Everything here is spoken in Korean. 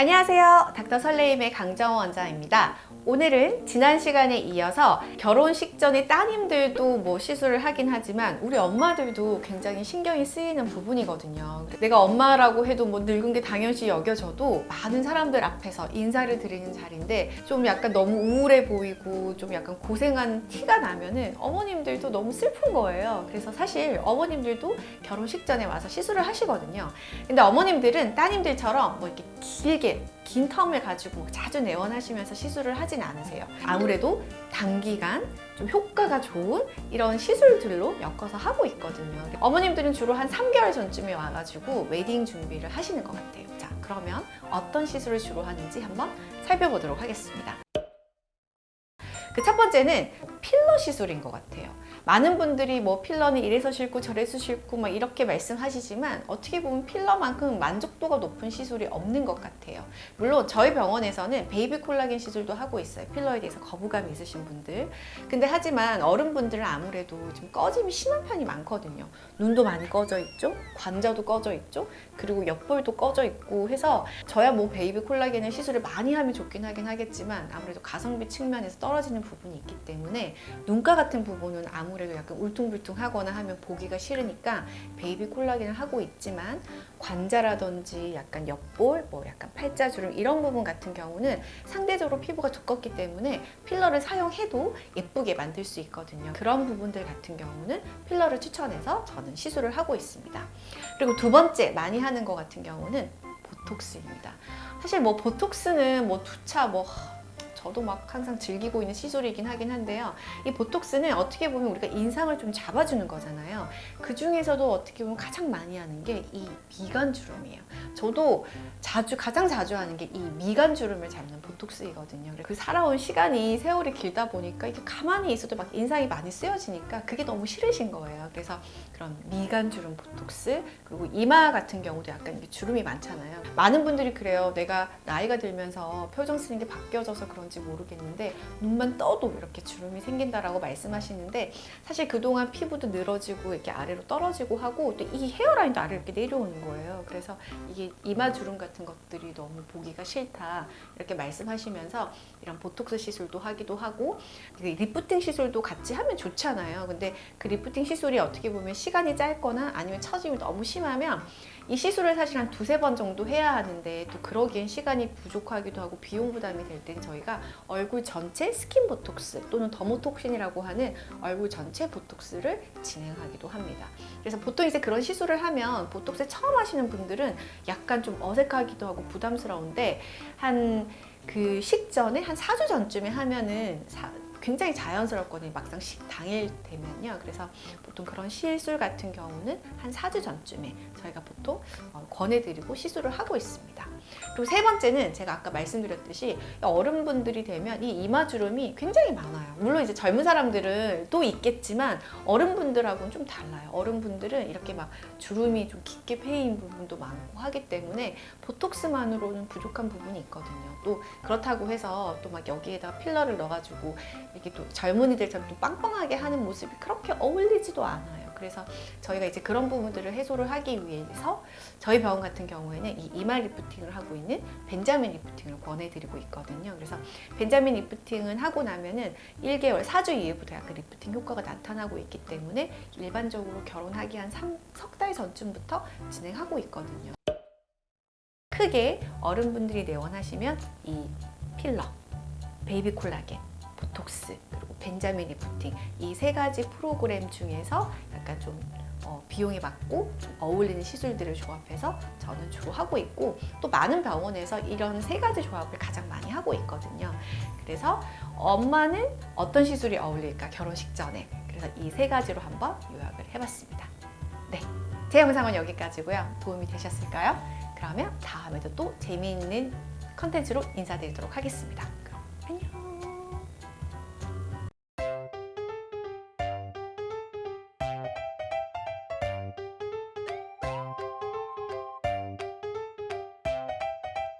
안녕하세요. 닥터 설레임의 강정원 원장입니다. 오늘은 지난 시간에 이어서 결혼식 전에 따님들도 뭐 시술을 하긴 하지만 우리 엄마들도 굉장히 신경이 쓰이는 부분이거든요. 내가 엄마라고 해도 뭐 늙은 게 당연시 여겨져도 많은 사람들 앞에서 인사를 드리는 자리인데 좀 약간 너무 우울해 보이고 좀 약간 고생한 티가 나면은 어머님들도 너무 슬픈 거예요. 그래서 사실 어머님들도 결혼식 전에 와서 시술을 하시거든요. 근데 어머님들은 따님들처럼 뭐 이렇게 길게 긴 텀을 가지고 자주 내원하시면서 시술을 하진 않으세요. 아무래도 단기간 좀 효과가 좋은 이런 시술들로 엮어서 하고 있거든요. 어머님들은 주로 한 3개월 전쯤에 와가지고 웨딩 준비를 하시는 것 같아요. 자, 그러면 어떤 시술을 주로 하는지 한번 살펴보도록 하겠습니다. 그 첫 번째는 필러 시술인 것 같아요. 많은 분들이 뭐 필러는 이래서 싫고 저래서 싫고 막 이렇게 말씀하시지만 어떻게 보면 필러만큼 만족도가 높은 시술이 없는 것 같아요. 물론 저희 병원에서는 베이비 콜라겐 시술도 하고 있어요. 필러에 대해서 거부감이 있으신 분들. 근데 하지만 어른분들은 아무래도 좀 꺼짐이 심한 편이 많거든요. 눈도 많이 꺼져 있죠. 관자도 꺼져 있죠. 그리고 옆볼도 꺼져 있고 해서 저야 뭐 베이비 콜라겐을 시술을 많이 하면 좋긴 하긴 하겠지만 아무래도 가성비 측면에서 떨어지는 부분이 있기 때문에 눈가 같은 부분은 아무래도 약간 울퉁불퉁하거나 하면 보기가 싫으니까 베이비 콜라겐을 하고 있지만 관자라든지 약간 옆볼, 뭐 약간 팔자주름 이런 부분 같은 경우는 상대적으로 피부가 두껍기 때문에 필러를 사용해도 예쁘게 만들 수 있거든요. 그런 부분들 같은 경우는 필러를 추천해서 저는 시술을 하고 있습니다. 그리고 두 번째 많이 하는 것 같은 경우는 보톡스입니다. 사실 뭐 보톡스는 뭐 두차 뭐 저도 막 항상 즐기고 있는 시술이긴 하긴 한데요. 이 보톡스는 어떻게 보면 우리가 인상을 좀 잡아주는 거잖아요. 그 중에서도 어떻게 보면 가장 많이 하는 게 이 미간 주름이에요. 저도 자주 가장 자주 하는 게 이 미간 주름을 잡는 보톡스이거든요. 그 살아온 시간이 세월이 길다 보니까 이게 가만히 있어도 막 인상이 많이 쓰여지니까 그게 너무 싫으신 거예요. 그래서 그런 미간 주름 보톡스 그리고 이마 같은 경우도 약간 주름이 많잖아요. 많은 분들이 그래요. 내가 나이가 들면서 표정 쓰는 게 바뀌어져서 그런 지 모르겠는데 눈만 떠도 이렇게 주름이 생긴다라고 말씀하시는데 사실 그동안 피부도 늘어지고 이렇게 아래로 떨어지고 하고 또 이 hairline도 아래로 이렇게 내려오는 거예요. 그래서 이게 이마 주름 같은 것들이 너무 보기가 싫다 이렇게 말씀하시면서 이런 보톡스 시술도 하기도 하고 그 리프팅 시술도 같이 하면 좋잖아요. 근데 그 리프팅 시술이 어떻게 보면 시간이 짧거나 아니면 처짐이 너무 심하면 이 시술을 사실 한 두세 번 정도 해야 하는데 또 그러기엔 시간이 부족하기도 하고 비용 부담이 될 땐 저희가 얼굴 전체 스킨 보톡스 또는 dermotoxin이라고 하는 얼굴 전체 보톡스를 진행하기도 합니다. 그래서 보통 이제 그런 시술을 하면 보톡스 처음 하시는 분들은 약간 좀 어색하기도 하고 부담스러운데 한 그 식전에 한 4주 전쯤에 하면은 사, 굉장히 자연스럽거든요. 막상 식 당일 되면요. 그래서 보통 그런 시술 같은 경우는 한 4주 전쯤에 저희가 보통 어, 권해드리고 시술을 하고 있습니다. 그리고 세 번째는 제가 아까 말씀드렸듯이 어른분들이 되면 이 이마주름이 굉장히 많아요. 물론 이제 젊은 사람들은 또 있겠지만 어른분들하고는 좀 달라요. 어른분들은 이렇게 막 주름이 좀 깊게 패인 부분도 많고 하기 때문에 보톡스만으로는 부족한 부분이 있거든요. 또 그렇다고 해서 또 막 여기에다가 필러를 넣어가지고 이렇게 또 젊은이들처럼 또 빵빵하게 하는 모습이 그렇게 어울리지도 않아요. 그래서 저희가 이제 그런 부분들을 해소를 하기 위해서 저희 병원 같은 경우에는 이 이마 리프팅을 하고 있는 벤자민 리프팅을 권해드리고 있거든요. 그래서 벤자민 리프팅은 하고 나면은 1개월, 4주 이후부터 약간 리프팅 효과가 나타나고 있기 때문에 일반적으로 결혼하기 한 3, 석달 전쯤부터 진행하고 있거든요. 크게 어른분들이 내원하시면 이 필러, 베이비 콜라겐, 보톡스 그리고 벤자민 리프팅 이 세 가지 프로그램 중에서 약간 좀 어, 비용이 맞고 좀 어울리는 시술들을 조합해서 저는 주로 하고 있고 또 많은 병원에서 이런 세 가지 조합을 가장 많이 하고 있거든요. 그래서 엄마는 어떤 시술이 어울릴까 결혼식 전에 그래서 이 세 가지로 한번 요약을 해봤습니다. 네, 제 영상은 여기까지고요. 도움이 되셨을까요? 그러면 다음에도 또 재미있는 컨텐츠로 인사드리도록 하겠습니다. 그럼 안녕!